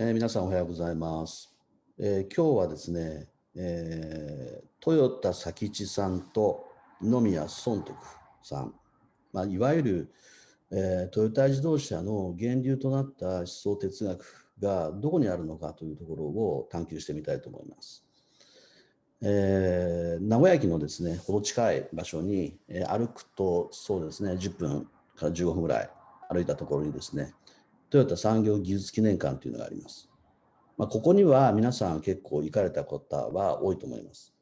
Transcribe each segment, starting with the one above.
えー、皆さんおはようございます。えー、今日はですね、えー、トヨタ佐吉さんと二宮尊徳さん、まあ、いわゆる、え、トヨタ自動車の源流となった思想哲学がどこにあるのかというところを探求してみたいと思います。え、名古屋駅のですね、ほど近い場所に、え、歩くとそうですね、10分から15分ぐらい歩いたところにですね、トヨタ産業技術記念館というのがあります。まあ、ここには皆さん結構行かれた方は多いと思います。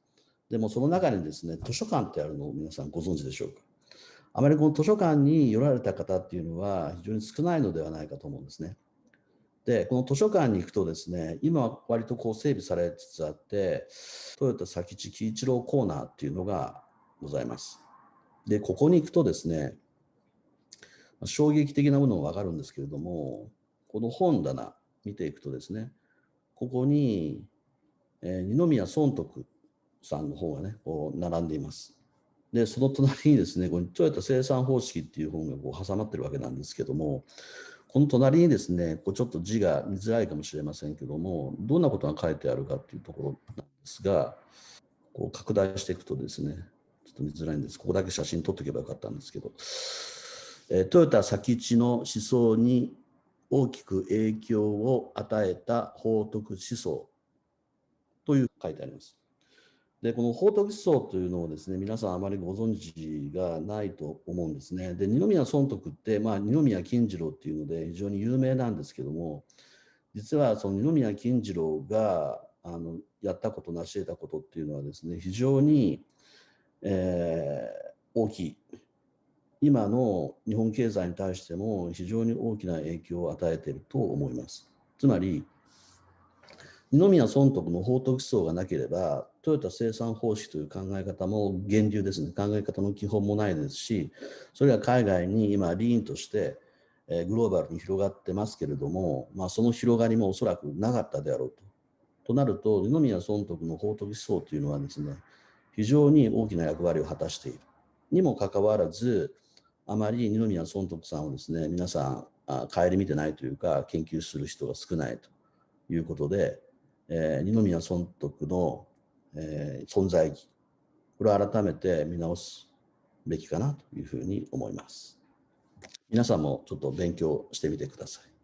でもその中にですね、図書館ってあるのを皆さんご存知でしょうか？あまりこの図書館に寄られた方っていうのは非常に少ないのではないかと思うんですね。で、この図書館に行くとですね、今は割とこう整備されつつあって、トヨタ佐吉喜一郎コーナーっていうのがございます。で、ここに行くとですね、衝撃的なものがわかるんですけれども、この本棚見ていくとですね、ここに、えー、二宮尊徳さんの本がね、こう並んでいます。で、その隣にですね、このトヨタ生産方式っていう本がこう挟まってるわけなんですけども、この隣にですね、こうちょっと字が見づらいかもしれませんけども、どんなことが書いてあるかっていうところなんですが、こう拡大していくとですね、ちょっと見づらいんです。ここだけ写真撮っておけばよかったんですけど、トヨタ佐吉の思想に大きく影響を与えた法徳思想という書いてあります。で、この法徳思想というのをですね、皆さんあまりご存知がないと思うんですね。で、二宮尊徳って、まあ、二宮金次郎っていうので非常に有名なんですけども、実はその二宮金次郎があのやったこと、成し得たことっていうのはですね、非常に、えー、大きい今の日本経済に対しても非常に大きな影響を与えていると思います。つまり、二宮尊徳の法徳思想がなければ、トヨタ生産方式という考え方も源流ですね、考え方の基本もないですし、それが海外に今、リーンとして、えグローバルに広がってますけれども、まあ、その広がりもおそらくなかったであろうと。となると、二宮尊徳の法徳思想というのはですね、非常に大きな役割を果たしている。にもかかわらず、あまり二宮尊徳さんをですね、皆さん、あ顧みてないというか、研究する人が少ないということで、えー、二宮尊徳の、えー、存在意義、これを改めて見直すべきかなというふうに思います。皆さんもちょっと勉強してみてください。